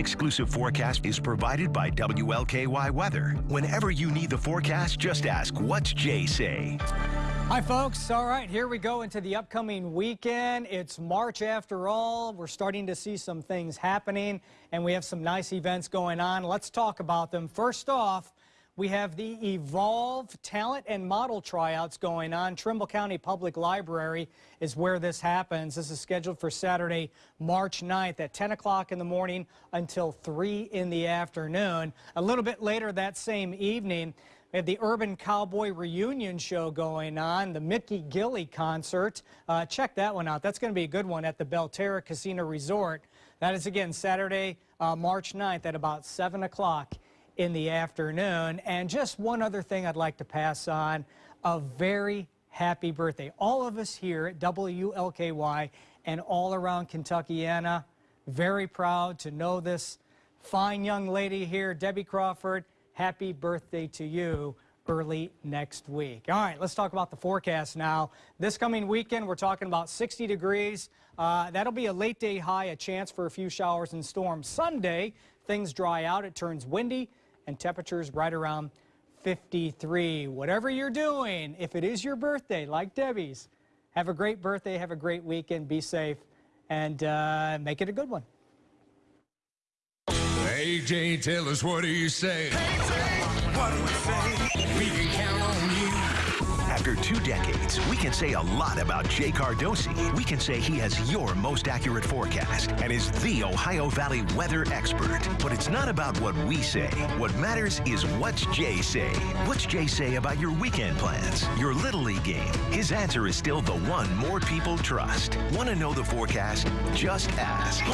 exclusive forecast is provided by WLKY Weather. Whenever you need the forecast, just ask, what's Jay say? Hi, folks. All right, here we go into the upcoming weekend. It's March after all. We're starting to see some things happening, and we have some nice events going on. Let's talk about them. First off, we have the Evolve Talent and Model Tryouts going on. Trimble County Public Library is where this happens. This is scheduled for Saturday, March 9th at 10 o'clock in the morning until 3 in the afternoon. A little bit later that same evening, we have the Urban Cowboy Reunion Show going on, the Mickey Gilley concert. Uh, check that one out. That's going to be a good one at the Belterra Casino Resort. That is again Saturday, uh, March 9th at about 7 o'clock in the afternoon. And just one other thing I'd like to pass on, a very happy birthday. All of us here at WLKY and all around Kentuckiana, very proud to know this fine young lady here, Debbie Crawford. Happy birthday to you early next week. All right, let's talk about the forecast now. This coming weekend, we're talking about 60 degrees. Uh, that'll be a late day high, a chance for a few showers and storms. Sunday, things dry out. It turns windy and temperatures right around 53. Whatever you're doing, if it is your birthday, like Debbie's, have a great birthday, have a great weekend, be safe, and uh, make it a good one. AJ, tell us what do you say? what do we say? We can count on you. After two decades, we can say a lot about Jay Cardosi. We can say he has your most accurate forecast and is the Ohio Valley weather expert. But it's not about what we say. What matters is what's Jay say. What's Jay say about your weekend plans, your Little League game? His answer is still the one more people trust. Want to know the forecast? Just ask.